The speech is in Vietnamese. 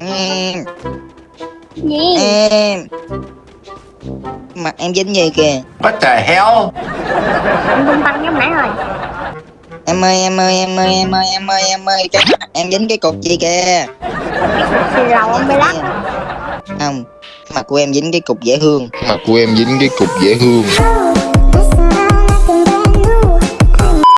Em, Gì? em Mặt em dính gì kìa What the hell? Em bung tăng giống nãy rồi. Em ơi em ơi em ơi em ơi em ơi em ơi Cái mặt em dính cái cục gì kìa Thì dầu ông bị lắc. Không Mặt của em dính cái cục dễ hương Mặt của em dính cái cục dễ hương